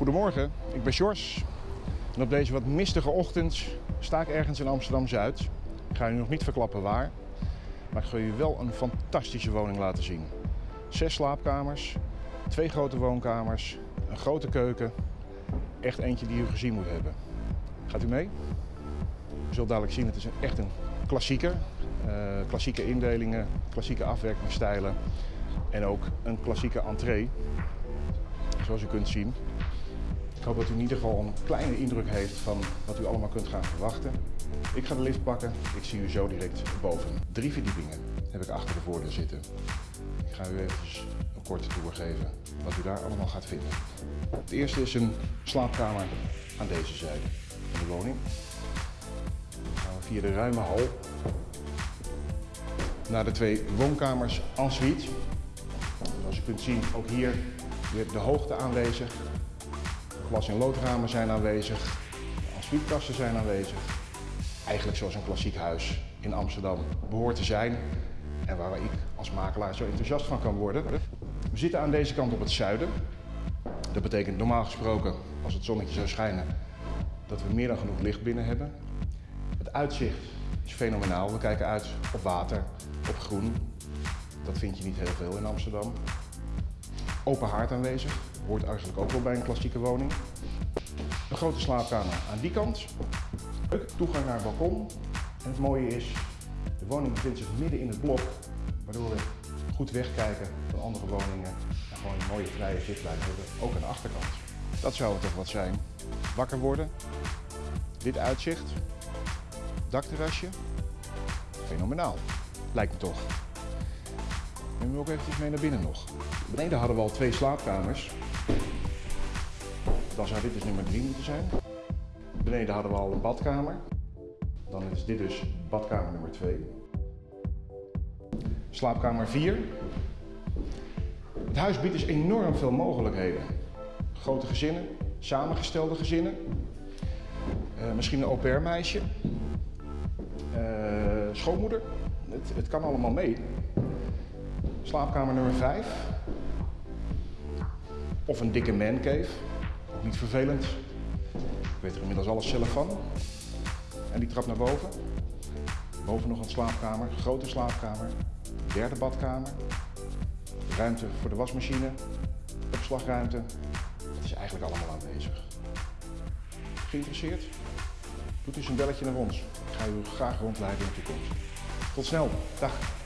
Goedemorgen, ik ben Sjors. En op deze wat mistige ochtend sta ik ergens in Amsterdam-Zuid. Ik ga u nog niet verklappen waar, maar ik ga u wel een fantastische woning laten zien. Zes slaapkamers, twee grote woonkamers, een grote keuken. Echt eentje die u gezien moet hebben. Gaat u mee? U zult dadelijk zien, het is echt een klassieker. Uh, klassieke indelingen, klassieke afwerkingsstijlen en ook een klassieke entree. Zoals u kunt zien. Ik hoop dat u in ieder geval een kleine indruk heeft van wat u allemaal kunt gaan verwachten. Ik ga de lift pakken. Ik zie u zo direct boven. Drie verdiepingen heb ik achter de voordeur zitten. Ik ga u even een korte tour geven wat u daar allemaal gaat vinden. Het eerste is een slaapkamer aan deze zijde van de woning. Dan gaan we via de ruime hal naar de twee woonkamers en suite. Zoals u kunt zien, ook hier weer de hoogte aanwezig. Glas- en loodramen zijn aanwezig. Ensuitekasten zijn aanwezig. Eigenlijk zoals een klassiek huis in Amsterdam behoort te zijn. En waar ik als makelaar zo enthousiast van kan worden. We zitten aan deze kant op het zuiden. Dat betekent normaal gesproken, als het zonnetje zou schijnen, dat we meer dan genoeg licht binnen hebben. Het uitzicht is fenomenaal. We kijken uit op water, op groen. Dat vind je niet heel veel in Amsterdam. Open haard aanwezig, hoort eigenlijk ook wel bij een klassieke woning. Een grote slaapkamer aan die kant. Toegang naar het balkon. En het mooie is, de woning bevindt zich midden in het blok, waardoor we goed wegkijken van andere woningen en gewoon een mooie vrije zichtlijn hebben, ook aan de achterkant. Dat zou het toch wat zijn. Wakker worden, dit uitzicht, dakterrasje, fenomenaal. Lijkt me toch. We ook eventjes mee naar binnen nog. Beneden hadden we al twee slaapkamers. Dan zou dit dus nummer 3 moeten zijn. Beneden hadden we al een badkamer. Dan is dit dus badkamer nummer 2. Slaapkamer 4. Het huis biedt dus enorm veel mogelijkheden. Grote gezinnen, samengestelde gezinnen. Uh, misschien een au pair meisje. Uh, schoonmoeder. Het, het kan allemaal mee. Slaapkamer nummer 5. Of een dikke mancave. Ook niet vervelend. Ik weet er inmiddels alles zelf van. En die trap naar boven. Boven nog een slaapkamer, grote slaapkamer. Derde badkamer. Ruimte voor de wasmachine. Opslagruimte. Het is eigenlijk allemaal aanwezig. Geïnteresseerd? Doet eens een belletje naar ons. Ik ga u graag rondleiden in de toekomst. Tot snel. Dag.